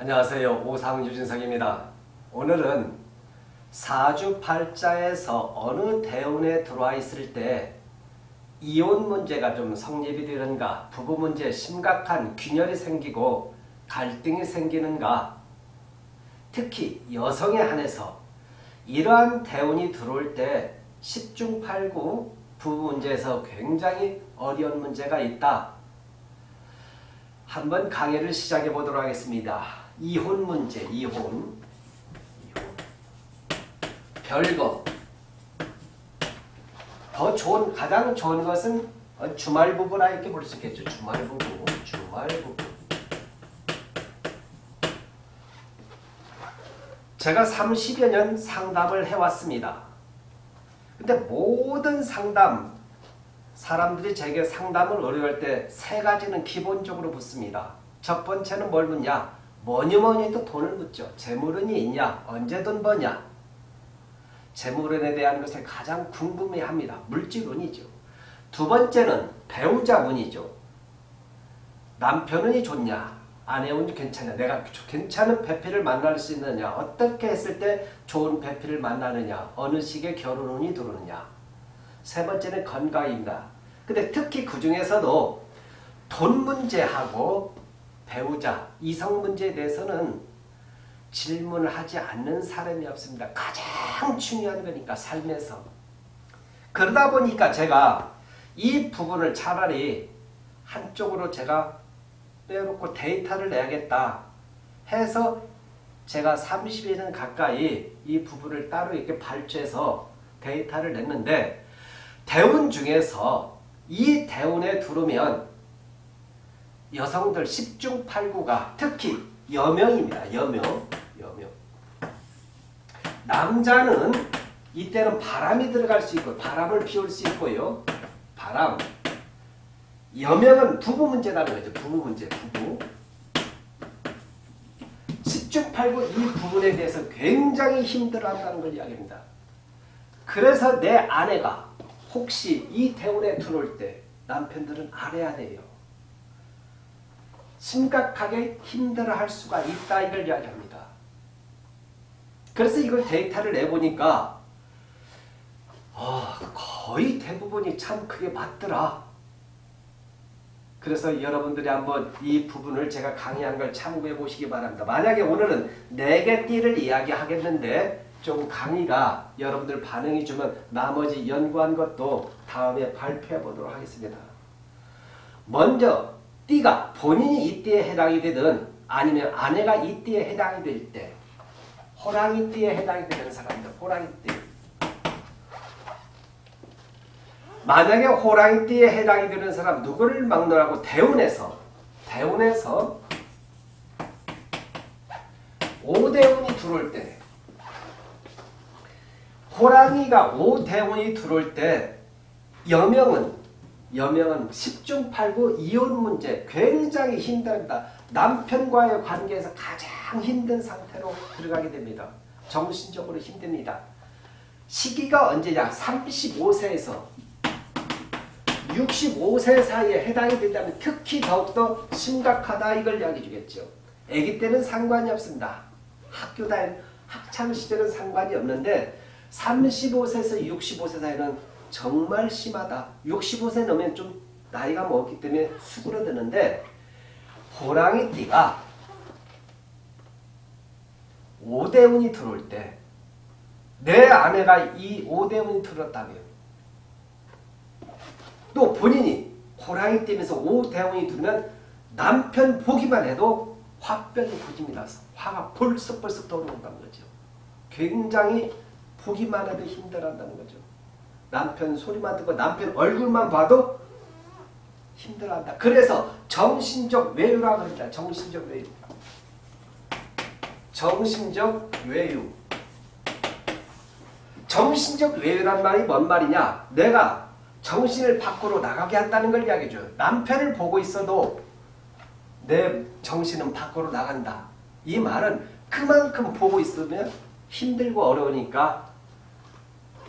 안녕하세요. 오상 유진석입니다. 오늘은 사주팔자에서 어느 대운에 들어와 있을 때 이혼 문제가 좀 성립이 되는가 부부 문제에 심각한 균열이 생기고 갈등이 생기는가 특히 여성에 한해서 이러한 대운이 들어올 때 10중 8구 부부 문제에서 굉장히 어려운 문제가 있다. 한번 강의를 시작해 보도록 하겠습니다. 이혼 문제, 이혼. 이혼. 별거. 더 좋은, 가장 좋은 것은 주말 부부라 이렇게 볼 수 있겠죠. 주말 부부, 주말 부부. 제가 30여 년 상담을 해왔습니다. 근데 모든 상담, 사람들이 제게 상담을 어려울 때세 가지는 기본적으로 묻습니다. 첫 번째는 뭘 묻냐? 뭐니 뭐니 해도 돈을 묻죠. 재물운이 있냐? 언제 돈 버냐? 재물운에 대한 것을 가장 궁금해합니다. 물질운이죠. 두 번째는 배우자 운이죠. 남편운이 좋냐? 아내 운이 괜찮냐? 내가 괜찮은 배필을 만날 수 있느냐? 어떻게 했을 때 좋은 배필을 만나느냐? 어느 시기에 결혼운이 들어오느냐? 세 번째는 건강입니다. 근데 특히 그 중에서도 돈 문제하고 배우자, 이성 문제에 대해서는 질문을 하지 않는 사람이 없습니다. 가장 중요한 거니까 삶에서. 그러다 보니까 제가 이 부분을 차라리 한쪽으로 제가 빼놓고 데이터를 내야겠다 해서 제가 30일은 가까이 이 부분을 따로 이렇게 발췌해서 데이터를 냈는데 대운 중에서 이 대운에 들어오면 여성들 10중 8구가 특히 여명입니다. 여명. 여명. 남자는 이때는 바람이 들어갈 수 있고 바람을 피울 수 있고요. 바람. 여명은 부부 문제라는 거죠. 부부 문제. 부부. 10중 8구 이 부분에 대해서 굉장히 힘들어한다는 걸 이야기합니다. 그래서 내 아내가 혹시 이 대운에 들어올 때 남편들은 알아야 돼요. 심각하게 힘들어할 수가 있다 이걸 이야기합니다. 그래서 이걸 데이터를 내보니까 어, 거의 대부분이 참 그게 맞더라. 그래서 여러분들이 한번 이 부분을 제가 강의한 걸 참고해 보시기 바랍니다. 만약에 오늘은 4개 띠를 이야기하겠는데 좀 강의가 여러분들 반응이 주면 나머지 연구한 것도 다음에 발표해 보도록 하겠습니다. 먼저 띠가 본인이 이 띠에 해당이 되든 아니면 아내가 이 띠에 해당이 될 때 호랑이 띠에 해당이 되는 사람들 호랑이 띠 만약에 호랑이 띠에 해당이 되는 사람 누구를 막론하고 대운에서 대운에서 오대운이 들어올 때 호랑이가 오대운이 들어올 때 여명은 여명은 10중 8구 이혼 문제 굉장히 힘듭니다. 남편과의 관계에서 가장 힘든 상태로 들어가게 됩니다. 정신적으로 힘듭니다. 시기가 언제냐? 35세에서 65세 사이에 해당이 된다면 특히 더욱더 심각하다 이걸 이야기해 주겠죠. 아기 때는 상관이 없습니다. 학교 다닌 학창시절은 상관이 없는데 35세에서 65세 사이는 정말 심하다. 65세 넘으면 좀 나이가 먹기 때문에 수그러드는데 호랑이띠가 오대운이 들어올 때 내 아내가 이 오대운이 들었다면 또 본인이 호랑이띠면서 오대운이 들면 남편 보기만 해도 화병이 터집니다. 화가 벌썩벌썩 떠오른다는 거죠. 굉장히 보기만 해도 힘들어한다는 거죠. 남편 소리만 듣고 남편 얼굴만 봐도 힘들어한다. 그래서 정신적 외유라고 합니다. 정신적 외유. 정신적 외유. 정신적 외유란 말이 뭔 말이냐? 내가 정신을 밖으로 나가게 한다는 걸 이야기해줘요. 남편을 보고 있어도 내 정신은 밖으로 나간다. 이 말은 그만큼 보고 있으면 힘들고 어려우니까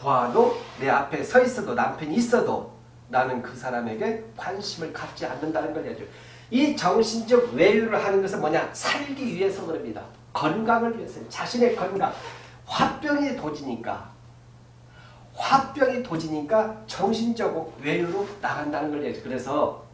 보아도 내 앞에 서 있어도 남편이 있어도 나는 그 사람에게 관심을 갖지 않는다는 걸 해야죠. 이 정신적 외유를 하는 것은 뭐냐? 살기 위해서 그럽니다. 건강을 위해서. 자신의 건강. 화병이 도지니까. 화병이 도지니까 정신적 외유로 나간다는 걸 얘기해요. 그래서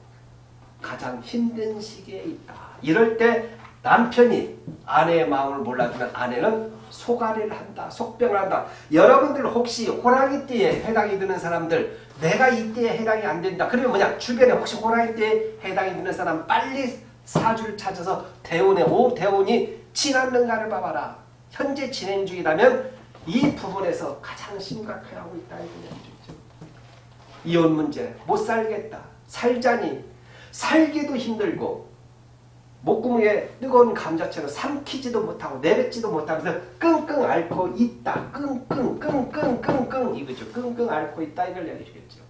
가장 힘든 시기에 있다. 이럴 때 남편이 아내의 마음을 몰라주면 아내는 소가리를 한다. 속병을 한다. 여러분들 혹시 호랑이띠에 해당이 되는 사람들 내가 이때에 해당이 안 된다. 그러면 뭐냐? 주변에 혹시 호랑이띠에 해당이 되는 사람 빨리 사주를 찾아서 대운에 오 대운이 지났는가를 봐봐라. 현재 진행 중이라면 이 부분에서 가장 심각해 하고 있다. 이거죠. 이혼 문제 못 살겠다. 살자니 살기도 힘들고 목구멍에 뜨거운 감자처럼 삼키지도 못하고 내뱉지도 못하면서 끙끙 앓고 있다. 끙끙 끙끙 끙끙 이거죠. 끙끙 앓고 있다 이걸 얘기해주겠죠.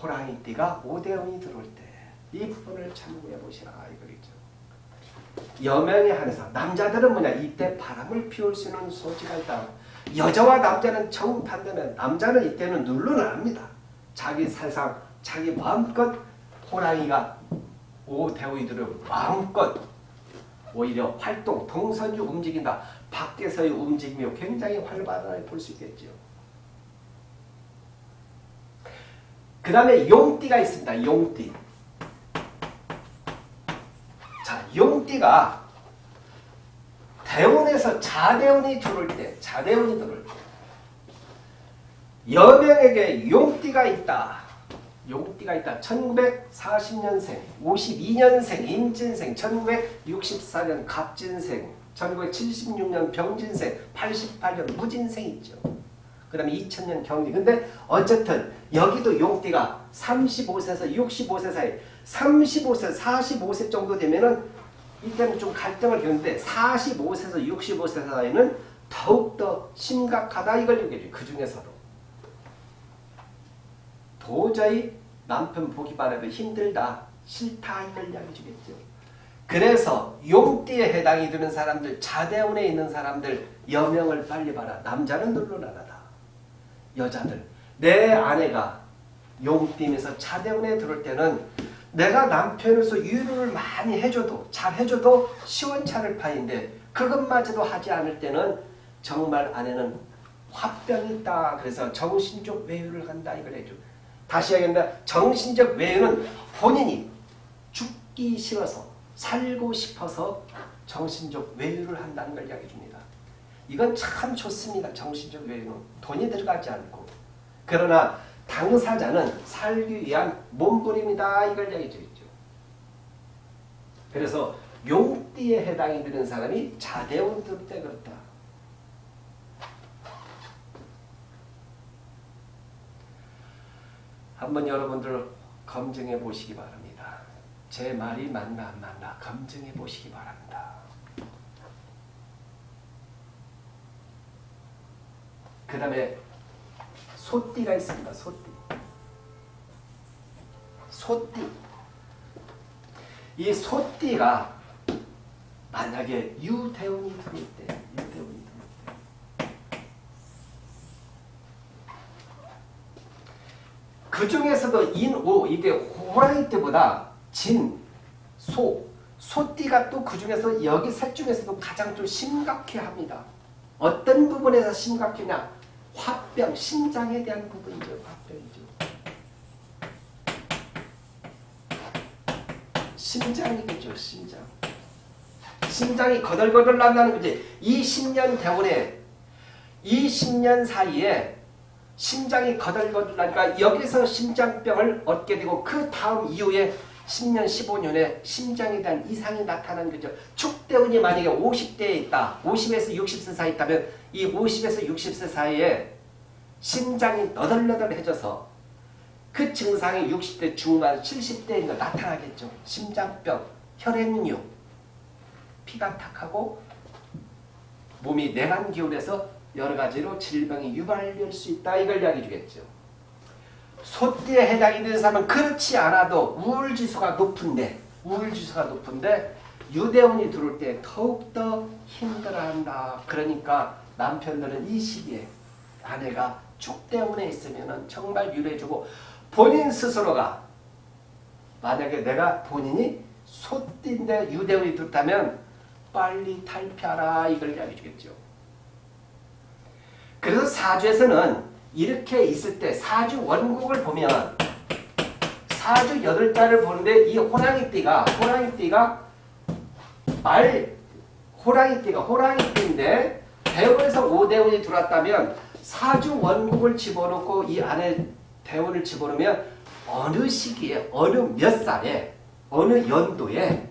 호랑이 띠가 오대원이 들어올 때 이 부분을 참고해 보시라 이거겠죠. 여명에 한해서 남자들은 뭐냐 이때 바람을 피울 수 있는 소지가 있다. 여자와 남자는 정반대면 남자는 이때는 눌러납니다. 자기 세상 자기 마음껏 호랑이가 오대우이들은 마음껏 오히려 활동, 동선주 움직인다. 밖에서의 움직임이 굉장히 활발하게 볼 수 있겠죠. 그 다음에 용띠가 있습니다. 용띠. 자, 용띠가 대운에서 자대운이 들어올 때, 자대운이 들어올 때, 여명에게 용띠가 있다. 용띠가 있다. 1940년생, 52년생, 임진생, 1964년 갑진생, 1976년 병진생, 88년 무진생 있죠. 그 다음에 2000년 경리. 근데 어쨌든 여기도 용띠가 35세에서 65세 사이 35세, 45세 정도 되면은 이때는 좀 갈등을 겪는데 45세에서 65세 사이는 더욱더 심각하다 이걸 얘기해줘요. 그 중에서도. 도저히 남편 보기 바라도 힘들다, 싫다 이걸 이야기해 주겠죠. 그래서 용띠에 해당이 되는 사람들, 자대운에 있는 사람들 여명을 빨리 봐라. 남자는 눌러나가다. 여자들. 내 아내가 용띠면서 자대운에 들어올 때는 내가 남편으로서 유를 많이 해줘도 잘 해줘도 시원찮을 판인데 그것마저도 하지 않을 때는 정말 아내는 화병이 있다. 그래서 정신적 외유를 한다. 이걸 해줘. 다시 하겠습니다. 정신적 외유는 본인이 죽기 싫어서 살고 싶어서 정신적 외유를 한다는 걸 이야기해 줍니다. 이건 참 좋습니다. 정신적 외유는 돈이 들어가지 않고 그러나 당사자는 살기 위한 몸부림이다 이걸 이야기해 주죠. 그래서 용띠에 해당이 되는 사람이 자대운 때 그렇다. 한번 여러분들 검증해 보시기 바랍니다. 제 말이 맞나 안 맞나 검증해 보시기 바랍니다. 그 다음에 소띠가 있습니다. 소띠. 소띠. 이 소띠가 만약에 유대운이 들어올 때, 유대운이 그 중에서도 인오 이게 호랑이 때보다 진, 소, 소띠가 또 그 중에서 여기 셋 중에서도 가장 좀 심각해 합니다. 어떤 부분에서 심각해냐? 화병, 심장에 대한 부분이죠. 화병이죠. 심장이겠죠. 심장. 심장이 거덜거덜 난다는 거지. 이 10년 대원에 이 10년 사이에 심장이 거들거들 나니까 여기서 심장병을 얻게 되고 그 다음 이후에 10년, 15년에 심장에 대한 이상이 나타나는 거죠. 축대운이 만약에 50대에 있다. 50에서 60세 사이에 있다면 이 50에서 60세 사이에 심장이 너덜너덜해져서 그 증상이 60대 중반, 70대에 나타나겠죠. 심장병, 혈액류, 피가 탁하고 몸이 냉한 기운에서 여러 가지로 질병이 유발될 수 있다. 이걸 이야기해 주겠죠. 소띠에 해당이 되는 사람은 그렇지 않아도 우울지수가 높은데 우울지수가 높은데 유대운이 들어올 때 더욱더 힘들어한다. 그러니까 남편들은 이 시기에 아내가 축대운에 있으면 정말 유래해주고 본인 스스로가 만약에 내가 본인이 소띠인데 유대운이 들었다면 빨리 탈피하라 이걸 이야기해 주겠죠. 그래서 사주에서는 이렇게 있을 때 사주 원국을 보면 사주 여덟 자를 보는데 이 호랑이띠가 호랑이띠가 말 호랑이띠가 호랑이띠인데 대운에서 오대운이 들어왔다면 사주 원국을 집어넣고 이 안에 대운을 집어넣으면 어느 시기에 어느 몇 살에 어느 연도에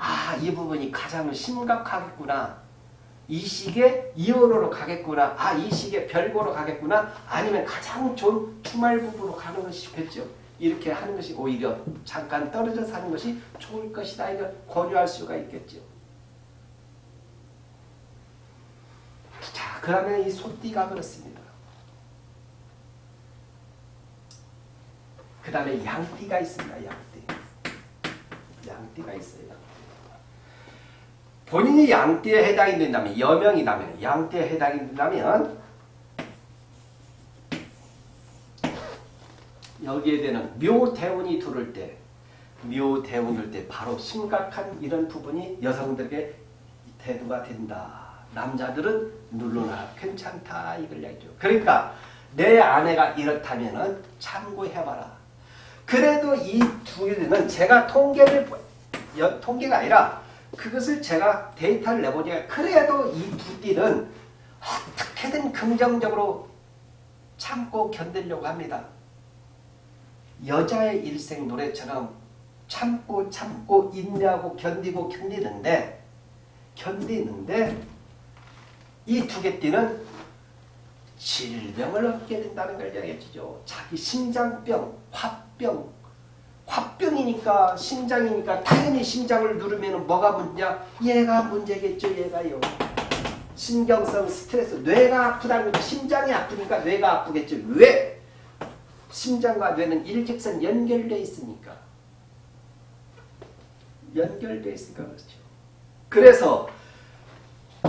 아 이 부분이 가장 심각하겠구나 이 시기에 이혼으로 가겠구나 아 이 시기에 별거로 가겠구나 아니면 가장 좋은 주말 부부로 가는 것이 좋겠죠? 이렇게 하는 것이 오히려 잠깐 떨어져 사는 것이 좋을 것이다 이걸 권유할 수가 있겠죠. 자 그러면 이 소띠가 그렇습니다. 그 다음에 양띠가 있습니다 양띠. 양띠가 있어요. 본인이 양띠에 해당이 된다면 여명이라면 양띠에 해당이 된다면 여기에 대는 묘대운이 들을 때 묘대운일 때 바로 심각한 이런 부분이 여성들에게 대두가 된다. 남자들은 눌러놔 괜찮다 이걸 얘기죠. 그러니까 내 아내가 이렇다면 참고해봐라. 그래도 이 두 개는 제가 통계를 여, 통계가 아니라 그것을 제가 데이터를 내보니까 그래도 이두 띠는 어떻게든 긍정적으로 참고 견디려고 합니다. 여자의 일생 노래처럼 참고 참고 인내하고 견디고 견디는데 견디는데 이 두 개 띠는 질병을 얻게 된다는 걸 이야기해 주죠. 자기 심장병, 화병, 화병이니까 심장이니까 당연히 심장을 누르면 뭐가 문제냐? 얘가 문제겠죠. 얘가요. 신경성 스트레스, 뇌가 아프다는 거죠. 심장이 아프니까 뇌가 아프겠죠. 왜? 심장과 뇌는 일직선 연결되어 있으니까. 연결되어 있으니까 그렇죠. 그래서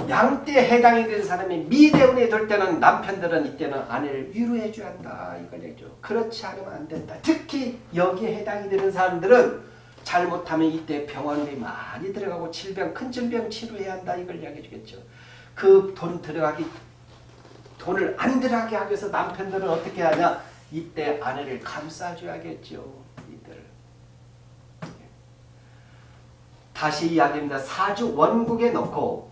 양띠에 해당이 되는 사람이 미대운이 될 때는 남편들은 이때는 아내를 위로해 줘야 한다. 이걸 얘기죠. 그렇지 않으면 안 된다. 특히 여기에 해당이 되는 사람들은 잘못하면 이때 병원비 많이 들어가고 질병, 큰 질병 치료해야 한다. 이걸 이야기해 주겠죠. 그 돈 들어가기, 돈을 안 들어가게 하기 위해서 남편들은 어떻게 하냐. 이때 아내를 감싸줘야겠죠. 이때를. 다시 이야기합니다. 사주 원국에 넣고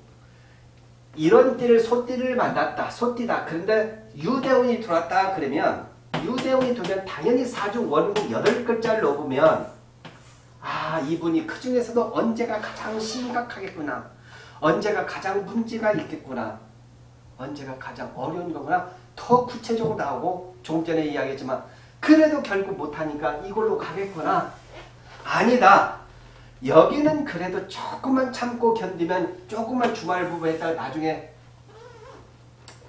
이런 띠를 소띠를 만났다. 소띠다. 그런데 유대운이 들어왔다 그러면 유대운이 들면 당연히 사주 원국 8글자를 넣으면 아 이분이 그 중에서도 언제가 가장 심각하겠구나. 언제가 가장 문제가 있겠구나. 언제가 가장 어려운 거구나. 더 구체적으로 나오고 좀 전에 이야기했지만 그래도 결국 못하니까 이걸로 가겠구나. 아니다. 여기는 그래도 조금만 참고 견디면 조금만 주말 부부 했다가 나중에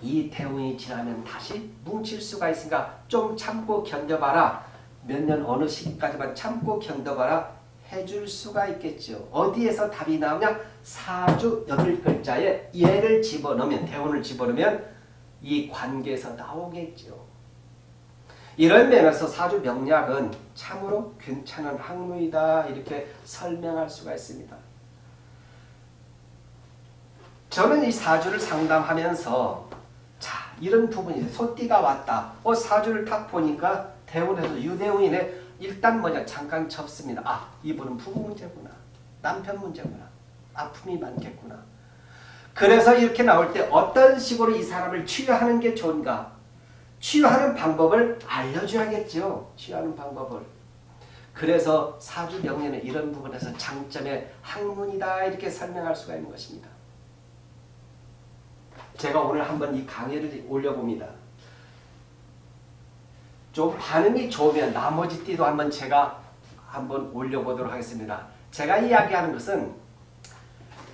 이 대운이 지나면 다시 뭉칠 수가 있으니까 좀 참고 견뎌봐라. 몇 년 어느 시기까지만 참고 견뎌봐라. 해줄 수가 있겠죠. 어디에서 답이 나오냐? 사주 여덟 글자에 얘를 집어넣으면 대운을 집어넣으면 이 관계에서 나오겠죠. 이런 면에서 사주 명략은 참으로 괜찮은 학문이다 이렇게 설명할 수가 있습니다. 저는 이 사주를 상담하면서 자 이런 부분이 소띠가 왔다. 어 사주를 딱 보니까 대운에서 유대운이네. 일단 뭐냐 잠깐 접습니다. 아 이분은 부부 문제구나. 남편 문제구나. 아픔이 많겠구나. 그래서 이렇게 나올 때 어떤 식으로 이 사람을 치유하는 게 좋은가? 치유하는 방법을 알려줘야겠죠. 치유하는 방법을. 그래서 사주 명리는 이런 부분에서 장점의 학문이다 이렇게 설명할 수가 있는 것입니다. 제가 오늘 한번 이 강의를 올려봅니다. 좀 반응이 좋으면 나머지 띠도 한번 제가 한번 올려보도록 하겠습니다. 제가 이야기하는 것은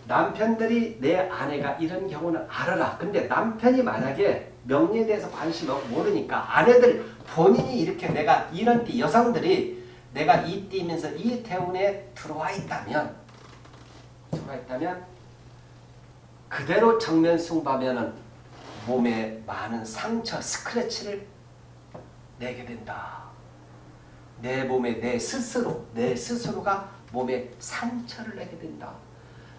남편들이 내 아내가 이런 경우는 알아라. 근데 남편이 만약에 명리에 대해서 관심 없고 모르니까 아내들 본인이 이렇게 내가 이런 띠 여성들이 내가 이 띠면서 이 대운에 들어와 있다면 들어와 있다면 그대로 정면 승부하면은 몸에 많은 상처, 스크래치를 내게 된다. 내 몸에 내 스스로 내 스스로가 몸에 상처를 내게 된다.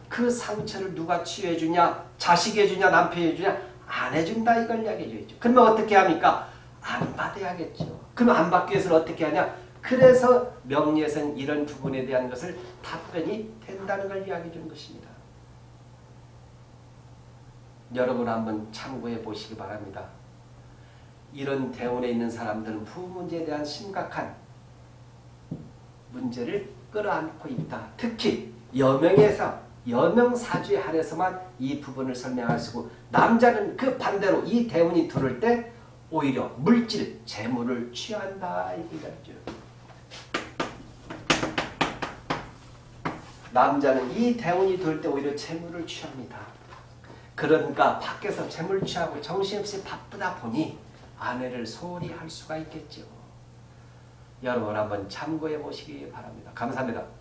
그 상처를 누가 치유해 주냐? 자식이 해주냐? 남편이 해주냐? 안 해준다 이걸 이야기해 줘야죠. 그러면 어떻게 합니까? 안 받아야겠죠. 그럼 안 받기 위해서는 어떻게 하냐? 그래서 명리에서는 이런 부분에 대한 것을 답변이 된다는 걸 이야기해 주는 것입니다. 여러분 한번 참고해 보시기 바랍니다. 이런 대운에 있는 사람들은 부문제에 대한 심각한 문제를 끌어안고 있다. 특히 여명에서 여명사주에 한해서만 이 부분을 있고 남자는 그 반대로 이 대운이 들을 때 오히려 물질, 재물을 취한다 이거죠. 남자는 이 대운이 들을 때 오히려 재물을 취합니다. 그러니까 밖에서 재물 취하고 정신없이 바쁘다 보니 아내를 소홀히 할 수가 있겠죠. 여러분 한번 참고해 보시기 바랍니다. 감사합니다.